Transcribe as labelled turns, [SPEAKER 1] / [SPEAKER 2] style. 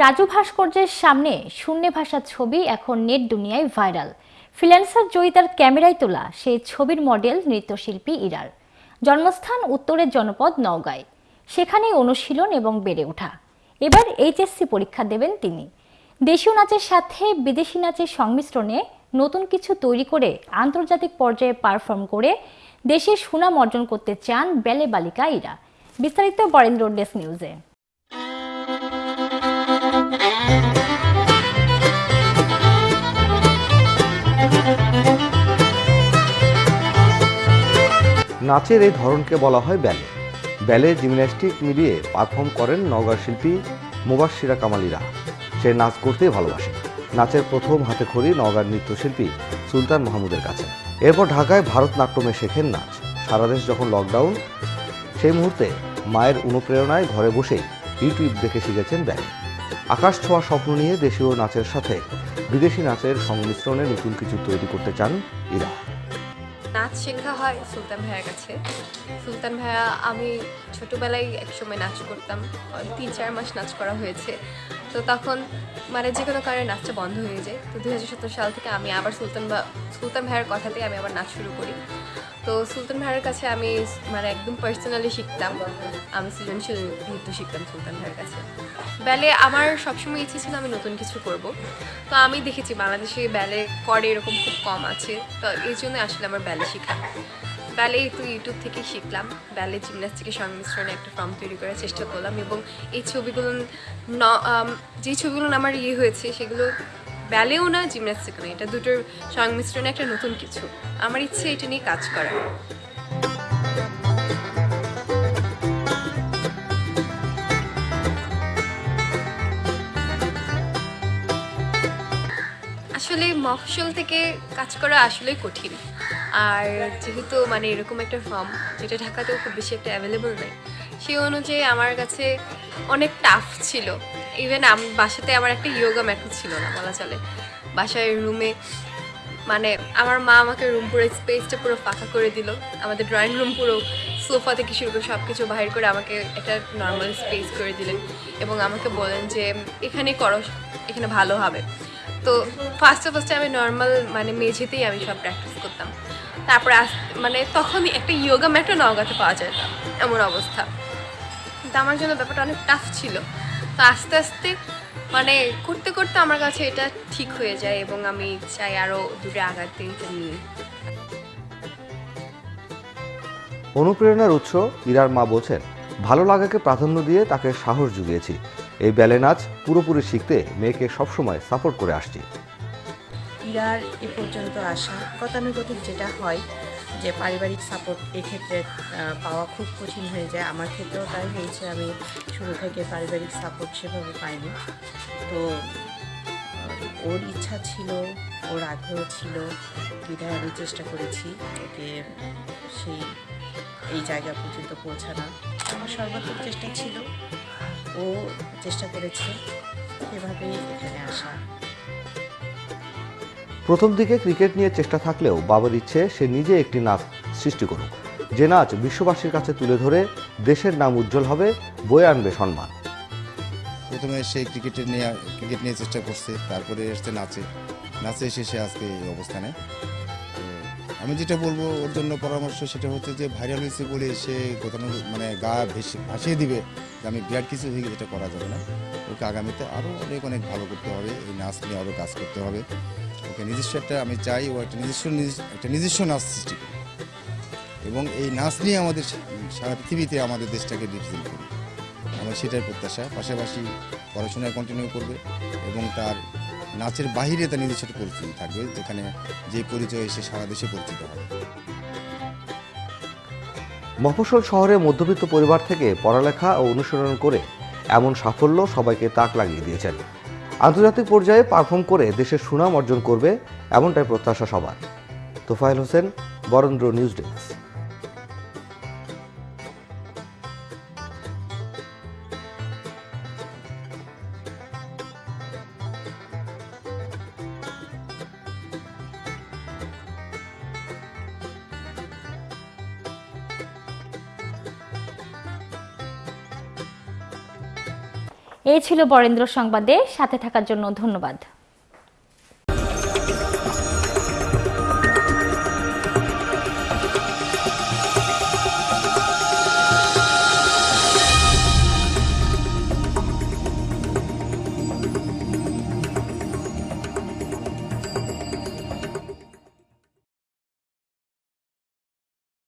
[SPEAKER 1] রাজু ভাস্কর্যের সামনে শূন্যে ভাষা ছবি এখন নেট দুনিয়ায় ভাইরাল। ফ্রিল্যান্সার জয়িতার ক্যামেরায় তোলা সেই ছবির মডেল নৃত্যশিল্পী ইরার। জন্মস্থান উত্তরের জনপদ নওগাঁয়। সেখানেই অনুশীলন এবং বেড়ে ওঠা। এবার এইচএসসি পরীক্ষা দেবেন তিনি। দেশীয় নাচের সাথে বিদেশি নাচের সংমিশ্রণে নতুন কিছু তৈরি করে আন্তর্জাতিক পর্যায়ে পারফর্ম করে দেশের সুনাম অর্জন করতে চান বেলে বালিকা ইরা। বিস্তারিত বরেন্দ্র ডেস্ক নিউজে।
[SPEAKER 2] নাচের এই ধরনকে বলা হয় ব্যালে। ব্যালে জিমন্যাস্টিক মিলিয়ে পারফর্ম করেন নওগাঁ শিল্পী মুবাসিরা কামালিরা। সে নাচ করতেই ভালোবাসে। নাচের প্রথম হাতে খড়ি নওগাঁর নৃত্যশিল্পী সুলতান মাহমুদের কাছে। এরপর ঢাকায় ভারতনাট্যমে শেখেন নাচ। সারা দেশ যখন লকডাউন সেই মুহূর্তে মায়ের অনুপ্রেরণায় ঘরে বসেই ইউটিউব দেখে শিখেছেন ব্যালে। আকাশ ছোঁয়া স্বপ্ন নিয়ে দেশীয় নাচের সাথে বিদেশি নাচের সংমিশ্রণে নতুন কিছু তৈরি করতে চান ইরা।
[SPEAKER 3] নাচ শেখা হয় সুলতান ভাইয়ের কাছে। সুলতান ভাইয়া, আমি ছোটোবেলায় একসময় নাচ করতাম, তিন চার মাস নাচ করা হয়েছে। তো তখন মানে যে কোনো কারণে নাচটা বন্ধ হয়ে যায়। তো দু হাজার সতেরো সাল থেকে আমি আবার সুলতান ভা সুলতান ভাইয়ের কথাতে আমি আবার নাচ শুরু করি। তো সুলতান ভাইয়ের কাছে আমি মানে একদম পার্সোনালি শিখতাম। আমি সৃজনশীল নৃত্য শিখতাম সুলতান ভাইয়ের কাছে। ব্যালে আমার সবসময় ইচ্ছে ছিল আমি নতুন কিছু করব। তো আমি দেখেছি বাংলাদেশে ব্যালে করে এরকম খুব কম আছে। তো এই জন্য আসলে আমার ব্যালে শেখা। ব্যালে তো ইউটিউব থেকেই শিখলাম। ব্যালে জিমন্যাস্টিকের সংমিশ্রণে একটা ফর্ম তৈরি করার চেষ্টা করলাম এবং এই ছবিগুলো ন যে ছবিগুলো আমার ইয়ে হয়েছে সেগুলো ব্যালেও না জিমন্যাস্টিক না এটা দুটোর সংমিশ্রণে একটা নতুন কিছু। আমার ইচ্ছে এটা নিয়ে কাজ করার। আসলে মফসল থেকে কাজ করা আসলেই কঠিন। আর যেহেতু মানে এরকম একটা ফর্ম যেটা ঢাকাতেও খুব বেশি একটা অ্যাভেলেবল নেই, সেই অনুযায়ী আমার কাছে অনেক টাফ ছিল। ইভেন আম বাসাতে আমার একটা ইয়োগা ম্যাটও ছিল না, বলা চলে। বাসায় রুমে মানে আমার মা আমাকে রুম পুরো স্পেসটা পুরো ফাঁকা করে দিল। আমাদের ড্রয়িং রুম পুরো সোফা থেকে শুরু করে সব কিছু বাহির করে আমাকে একটা নর্মাল স্পেস করে দিলেন। এবং আমাকে বলেন যে এখানে করো এখানে ভালো হবে। তো ফার্স্টে ফার্স্টে আমি নর্মাল মানে মেঝেতেই আমি সব প্র্যাকটিস করতাম। তারপরে মানে তখনই একটা ইয়োগা ম্যাটও নওগাঁতে পাওয়া যায় না, এমন অবস্থা। তো আমার জন্য ব্যাপারটা অনেক টাফ ছিল। তো আস্তে আস্তে মানে করতে করতে আমার কাছে এটা ঠিক হয়ে যায় এবং আমি চাই আরও দূরে আগাতে এটা নিয়ে।
[SPEAKER 2] অনুপ্রেরণার উৎস ইরার মা বলছেন, ভালো লাগাকে প্রাধান্য দিয়ে তাকে সাহস জুগিয়েছি। এই ব্যালে নাচ পুরোপুরি শিখতে মেয়েকে সবসময় সাপোর্ট করে আসছি।
[SPEAKER 4] ইরার এ পর্যন্ত আসা গতানুগতিক যেটা হয় যে পারিবারিক সাপোর্ট এক্ষেত্রে পাওয়া খুব কঠিন হয়ে যায়। আমার ক্ষেত্রেও তাই হয়েছে। আমি শুরু থেকে পারিবারিক সাপোর্ট সেভাবে পাইনি। তো ওর ইচ্ছা ছিল, ওর আগ্রহ ছিল, বিধায় আমি চেষ্টা করেছি ওকে সেই, এই জায়গা পর্যন্ত পৌঁছানো আমার সর্বাত্মক চেষ্টা ছিল, ও চেষ্টা করেছে সেভাবেই এখানে আসা।
[SPEAKER 2] প্রথম দিকে ক্রিকেট নিয়ে চেষ্টা থাকলেও বাবার ইচ্ছে, সে নিজে একটি নাচ সৃষ্টি করুক। যে নাচ বিশ্ববাসীর কাছে তুলে ধরে দেশের নাম উজ্জ্বল হবে, বয়ে আনবে সম্মান।
[SPEAKER 5] প্রথমে সে ক্রিকেটে নিয়ে ক্রিকেট নিয়ে চেষ্টা করছে তারপরে এসছে নাচে। নাচে এসে সে আজকে এই অবস্থানে। আমি যেটা বলব ওর জন্য পরামর্শ সেটা হচ্ছে যে ভাইরাল হয়েছে বলে সে কোথাও মানে গা ভেসে ভাসিয়ে দিবে যে আমি বিরাট কিছু হয়ে গেছে, এটা করা যাবে না। ওকে আগামীতে আরও অনেক অনেক ভালো করতে হবে এই নাচ নিয়ে আরও কাজ করতে হবে। ওকে নিজস্ব একটা আমি চাই ও একটা নিজস্ব একটা নিজস্ব নাচ সৃষ্টি এবং এই নাচ নিয়ে আমাদের সারা পৃথিবীতে আমাদের দেশটাকে রিপ্রেজেন্ট করুক। আমার সেটাই প্রত্যাশা। পাশাপাশি পড়াশোনায় কন্টিনিউ করবে এবং তার নাচের বাহিরে তার নিজস্ব একটা পরিচিতি থাকবে, যেখানে যে পরিচয় সে সারা দেশে পরিচিত হবে।
[SPEAKER 2] মফস্বল শহরে মধ্যবিত্ত পরিবার থেকে পড়ালেখা ও অনুসরণ করে এমন সাফল্য সবাইকে তাক লাগিয়ে দিয়েছেন। আন্তর্জাতিক পর্যায়ে পারফর্ম করে দেশের সুনাম অর্জন করবে এমনটাই প্রত্যাশা সবার। Tofael Hossain, Barendra news desk.
[SPEAKER 1] এই ছিল বরেন্দ্র সংবাদে। সাথে থাকার জন্য ধন্যবাদ।